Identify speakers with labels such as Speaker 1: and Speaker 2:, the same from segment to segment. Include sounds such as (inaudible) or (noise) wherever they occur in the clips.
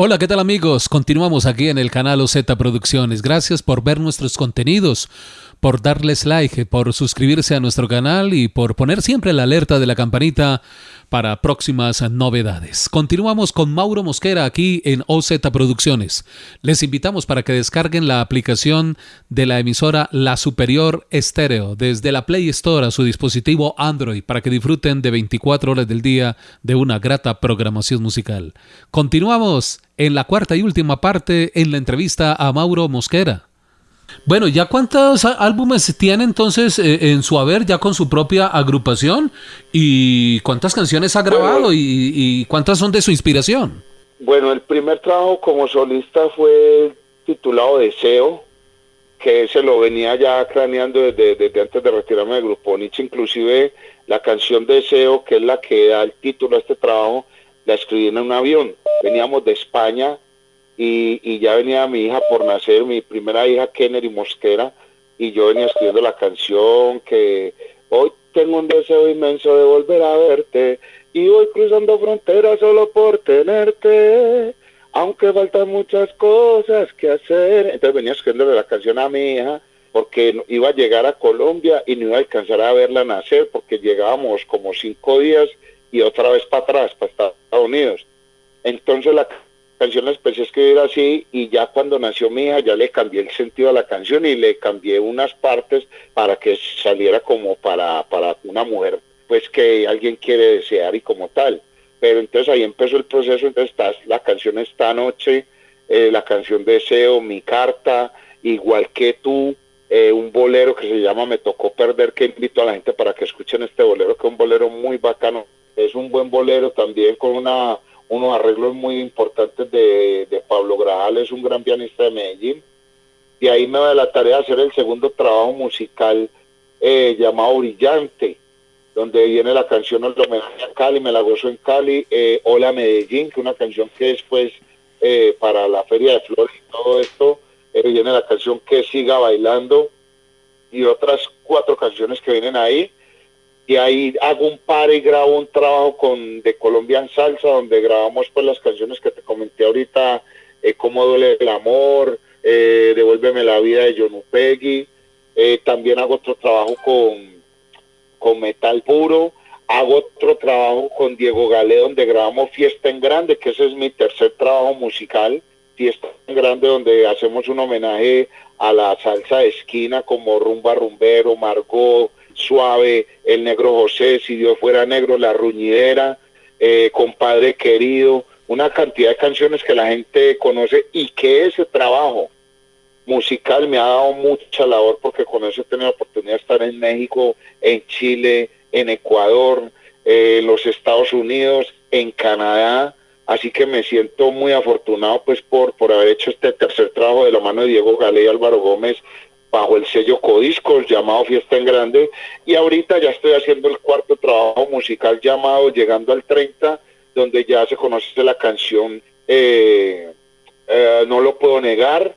Speaker 1: Hola, ¿qué tal amigos? Continuamos aquí en el canal OZ Producciones. Gracias por ver nuestros contenidos, por darles like, por suscribirse a nuestro canal y por poner siempre la alerta de la campanita para próximas novedades. Continuamos con Mauro Mosquera aquí en OZ Producciones. Les invitamos para que descarguen la aplicación de la emisora La Superior Estéreo desde la Play Store a su dispositivo Android para que disfruten de 24 horas del día de una grata programación musical. Continuamos en la cuarta y última parte en la entrevista a Mauro Mosquera. Bueno, ¿ya cuántos álbumes tiene entonces eh, en su haber, ya con su propia agrupación? ¿Y cuántas canciones ha grabado y, cuántas son de su inspiración?
Speaker 2: Bueno, el primer trabajo como solista fue titulado Deseo, que se lo venía ya craneando desde, desde antes de retirarme del grupo Nietzsche. Inclusive la canción Deseo, que es la que da el título a este trabajo, la escribí en un avión. Veníamos de España y, ya venía mi hija por nacer, mi primera hija, Kennedy Mosquera, y yo venía escribiendo la canción que hoy tengo un deseo inmenso de volver a verte y voy cruzando fronteras solo por tenerte, aunque faltan muchas cosas que hacer. Entonces venía escribiendo la canción a mi hija porque iba a llegar a Colombia y no iba a alcanzar a verla nacer porque llegábamos como cinco días y otra vez para atrás, para Estados Unidos. Entonces la canción la empecé a escribir así y ya cuando nació mi hija ya le cambié el sentido a la canción y le cambié unas partes para que saliera como para, para una mujer pues que alguien quiere desear y como tal. Pero entonces ahí empezó el proceso, entonces está la canción Esta Noche, eh, la canción Deseo, Mi Carta, Igual que tú, eh, un bolero que se llama Me Tocó Perder, que invito a la gente para que escuchen este bolero, que es un bolero muy bacano es un buen bolero también con una, unos arreglos muy importantes de, Pablo Grajal, es un gran pianista de Medellín. Y ahí me da la tarea de hacer el segundo trabajo musical eh, llamado Brillante, donde viene la canción El homenaje a Cali, me la gozo en Cali, eh, Hola Medellín, que una canción que después eh, para la Feria de Flores y todo esto, viene la canción Que siga bailando y otras cuatro canciones que vienen ahí y ahí hago un par y grabo un trabajo con de Colombian Salsa donde grabamos pues las canciones que te comenté ahorita eh, cómo duele el amor eh, devuélveme la vida de John Upegui. Eh, también hago otro trabajo con con metal puro. Hago otro trabajo con Diego Galé donde grabamos Fiesta en Grande que ese es mi tercer trabajo musical. Fiesta en Grande donde hacemos un homenaje a la salsa de esquina como Rumba Rumbero, Margot Suave, El Negro José, Si Dios fuera negro, La Ruñidera, eh, Compadre Querido, una cantidad de canciones que la gente conoce y que ese trabajo musical me ha dado mucha labor porque con eso he tenido la oportunidad de estar en México, en Chile, en Ecuador, en los Estados Unidos, en Canadá, así que me siento muy afortunado pues por, por haber hecho este tercer trabajo de la mano de Diego Gale y Álvaro Gómez bajo el sello Codiscos llamado Fiesta en Grande y ahorita ya estoy haciendo el cuarto trabajo musical llamado Llegando al 30 donde ya se conoce la canción eh, eh, No lo puedo negar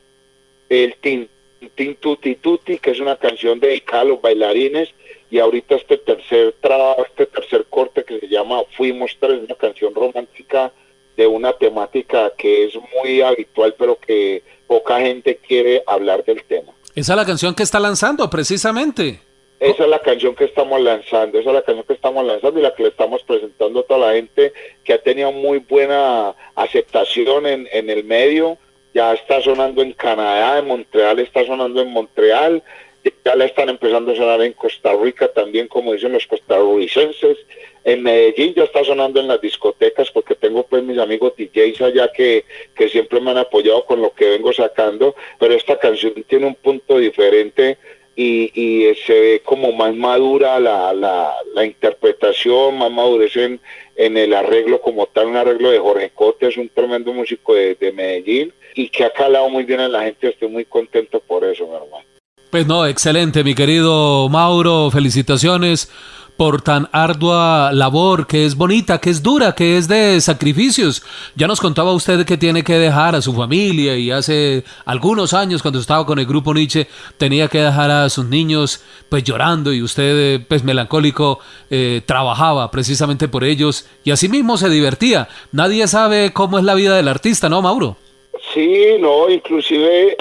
Speaker 2: el Tin, tin Tuti Tuti que es una canción dedicada a los bailarines y ahorita este tercer trabajo, este tercer corte que se llama Fuimos Tres, una canción romántica de una temática que es muy habitual pero que poca gente quiere hablar del tema.
Speaker 1: Esa es la canción que está lanzando, precisamente.
Speaker 2: Esa es la canción que estamos lanzando, esa es la canción que estamos lanzando y la que le estamos presentando a toda la gente que ha tenido muy buena aceptación en, en el medio. Ya está sonando en Canadá, en Montreal está sonando en Montreal, ya la están empezando a sonar en Costa Rica también, como dicen los costarricenses. En Medellín ya está sonando en las discotecas porque tengo pues mis amigos DJs allá que, que siempre me han apoyado con lo que vengo sacando, pero esta canción tiene un punto diferente y, y se ve como más madura la, la, la interpretación, más madurez en, en, el arreglo como tal, un arreglo de Jorge Cote, es un tremendo músico de, de Medellín y que ha calado muy bien a la gente, estoy muy contento por eso, mi hermano.
Speaker 1: Pues no, excelente, mi querido Mauro, felicitaciones por tan ardua labor, que es bonita, que es dura, que es de sacrificios. Ya nos contaba usted que tiene que dejar a su familia y hace algunos años cuando estaba con el grupo Nietzsche tenía que dejar a sus niños pues llorando y usted pues melancólico eh, trabajaba precisamente por ellos y así mismo se divertía. Nadie sabe cómo es la vida del artista, ¿no, Mauro?
Speaker 2: Sí, no, inclusive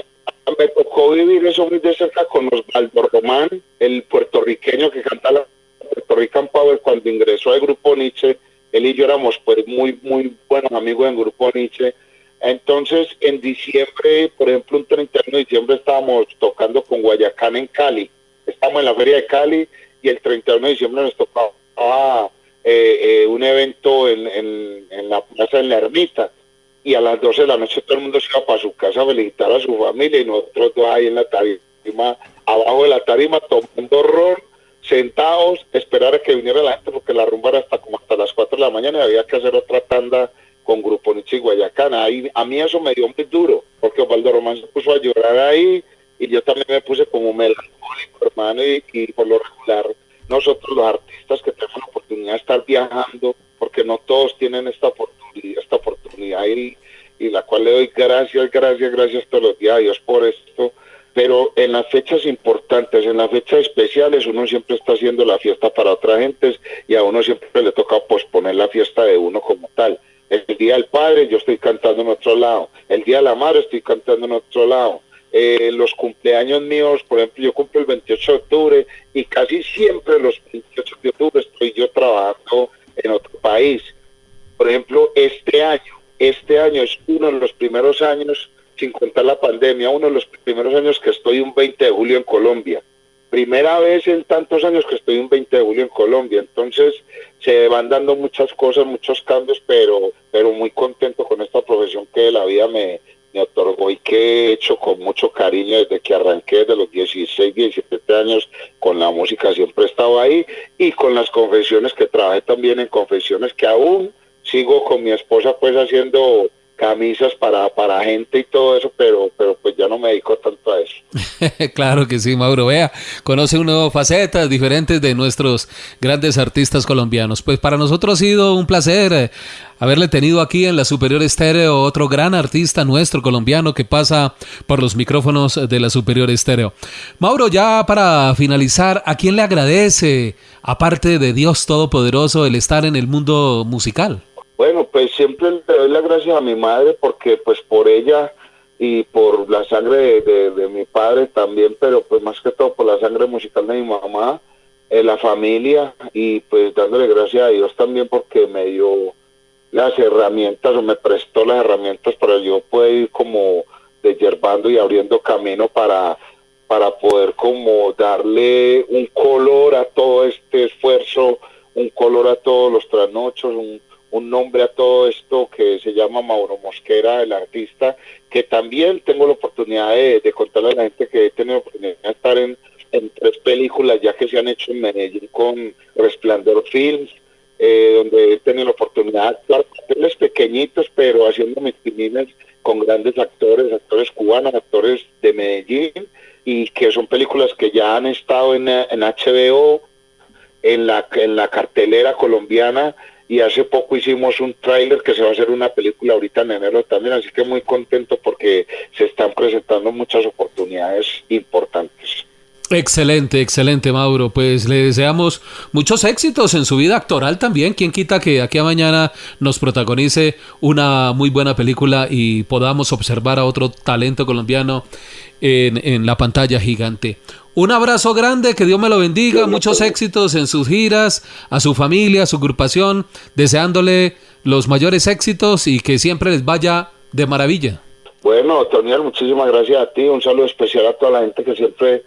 Speaker 2: me tocó vivir eso muy de cerca con Osvaldo Román, el puertorriqueño que canta la Puerto Rican Power, cuando ingresó al grupo Nietzsche, él y yo éramos pues muy, muy buenos amigos en grupo Nietzsche. Entonces, en diciembre, por ejemplo, un 31 de diciembre estábamos tocando con Guayacán en Cali. Estamos en la feria de Cali y el 31 de diciembre nos tocaba eh, eh, un evento en, en, en la plaza en la ermita y a las 12 de la noche todo el mundo se iba para su casa a felicitar a su familia y nosotros dos ahí en la tarima, abajo de la tarima, tomando ron, sentados, esperar a que viniera la gente porque la rumba era hasta como hasta las 4 de la mañana y había que hacer otra tanda con Grupo Nietzsche y Guayacán. Ahí, a mí eso me dio muy duro porque Osvaldo Román se puso a llorar ahí y yo también me puse como melancólico, hermano, y, y por lo regular nosotros los artistas que tenemos la oportunidad de estar viajando, porque no todos tienen esta oportunidad, y, y la cual le doy gracias, gracias, gracias todos los días a Dios por esto. Pero en las fechas importantes, en las fechas especiales, uno siempre está haciendo la fiesta para otra gente y a uno siempre le toca posponer la fiesta de uno como tal. El Día del Padre yo estoy cantando en otro lado, el Día de la Madre estoy cantando en otro lado, eh, los cumpleaños míos, por ejemplo, yo cumplo el 28 de octubre y casi siempre los 28 de octubre estoy yo trabajando en otro país. Por ejemplo, este año, este año es uno de los primeros años, sin contar la pandemia, uno de los primeros años que estoy un 20 de julio en Colombia. Primera vez en tantos años que estoy un 20 de julio en Colombia. Entonces se van dando muchas cosas, muchos cambios, pero, pero muy contento con esta profesión que la vida me, me otorgó y que he hecho con mucho cariño desde que arranqué desde los 16, 17 años con la música, siempre he estado ahí y con las confesiones que trabajé también en confesiones que aún sigo con mi esposa pues haciendo camisas para, para gente y todo eso, pero, pero pues ya no me dedico tanto a eso. (laughs)
Speaker 1: claro que sí, Mauro. Vea, conoce una facetas diferentes de nuestros grandes artistas colombianos. Pues para nosotros ha sido un placer eh, haberle tenido aquí en la Superior Estéreo otro gran artista nuestro colombiano que pasa por los micrófonos de la Superior Estéreo. Mauro, ya para finalizar, ¿a quién le agradece, aparte de Dios Todopoderoso, el estar en el mundo musical?
Speaker 2: Bueno, pues siempre le doy las gracias a mi madre porque pues por ella y por la sangre de, mi padre también, pero pues más que todo por la sangre musical de mi mamá, eh, la familia y pues dándole gracias a Dios también porque me dio las herramientas o me prestó las herramientas para yo poder ir como desyerbando y abriendo camino para para poder como darle un color a todo este esfuerzo, un color a todos los trasnochos, un, un nombre a todo esto que se llama Mauro Mosquera, el artista, que también tengo la oportunidad de, contarle a la gente que he tenido la oportunidad de estar en, tres películas ya que se han hecho en Medellín con Resplandor Films, eh, donde he tenido la oportunidad de actuar papeles pequeñitos, pero haciendo mis con grandes actores, actores cubanos, actores de Medellín, y que son películas que ya han estado en, en HBO, en la, en la cartelera colombiana, y hace poco hicimos un tráiler que se va a hacer una película ahorita en enero también, así que muy contento porque se están presentando muchas oportunidades importantes.
Speaker 1: Excelente, excelente, Mauro. Pues le deseamos muchos éxitos en su vida actoral también. Quien quita que aquí a mañana nos protagonice una muy buena película y podamos observar a otro talento colombiano en, en la pantalla gigante. Un abrazo grande, que Dios me lo bendiga, muchos éxitos en sus giras, a su familia, a su agrupación, deseándole los mayores éxitos y que siempre les vaya de maravilla.
Speaker 2: Bueno, Toniel, muchísimas gracias a ti, un saludo especial a toda la gente que siempre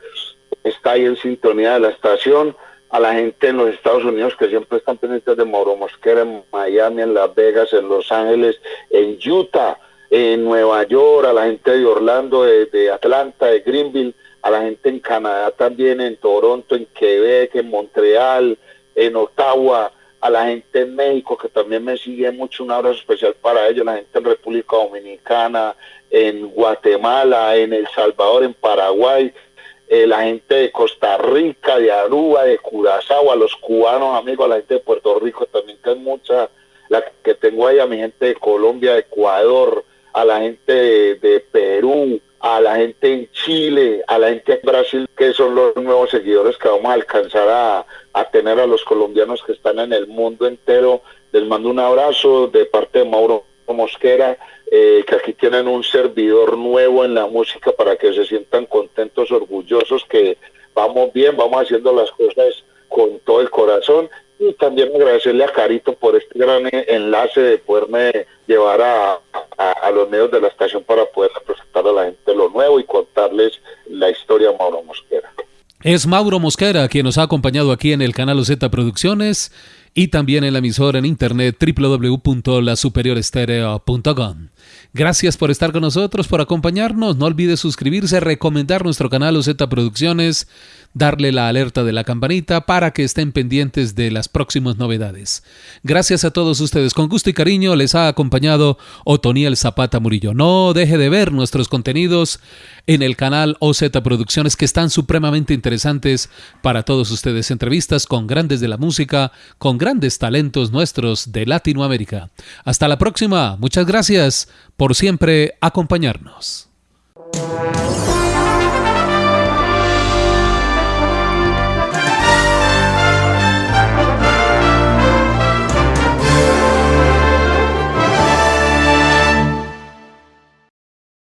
Speaker 2: está ahí en sintonía de la estación, a la gente en los Estados Unidos que siempre están pendientes de Mauro Mosquera, en Miami, en Las Vegas, en Los Ángeles, en Utah, en Nueva York, a la gente de Orlando, de Atlanta, de Greenville, a la gente en Canadá también, en Toronto, en Quebec, en Montreal, en Ottawa, a la gente en México que también me sigue mucho, un abrazo especial para ellos, la gente en República Dominicana, en Guatemala, en El Salvador, en Paraguay, eh, la gente de Costa Rica, de Aruba, de Curazao, a los cubanos amigos, a la gente de Puerto Rico también, que es mucha la que tengo ahí, a mi gente de Colombia, de Ecuador, a la gente de, Perú, a la gente en Chile, a la gente en Brasil, que son los nuevos seguidores que vamos a alcanzar a, tener a los colombianos que están en el mundo entero. Les mando un abrazo de parte de Mauro Mosquera, eh, que aquí tienen un servidor nuevo en la música para que se sientan contentos, orgullosos, que vamos bien, vamos haciendo las cosas con todo el corazón. Y también agradecerle a Carito por este gran enlace de poderme llevar a, a, los medios de la estación para poder presentar a la gente lo nuevo y contarles la historia de Mauro Mosquera.
Speaker 1: Es Mauro Mosquera quien nos ha acompañado aquí en el canal Z Producciones y también en la emisora en internet www.lasuperiorestereo.com. Gracias por estar con nosotros, por acompañarnos. No olvides suscribirse, recomendar nuestro canal OZ Producciones, darle la alerta de la campanita para que estén pendientes de las próximas novedades. Gracias a todos ustedes. Con gusto y cariño les ha acompañado Otoniel Zapata Murillo. No deje de ver nuestros contenidos en el canal OZ Producciones que están supremamente interesantes para todos ustedes. Entrevistas con grandes de la música, con grandes talentos nuestros de Latinoamérica. Hasta la próxima. Muchas gracias por siempre acompañarnos.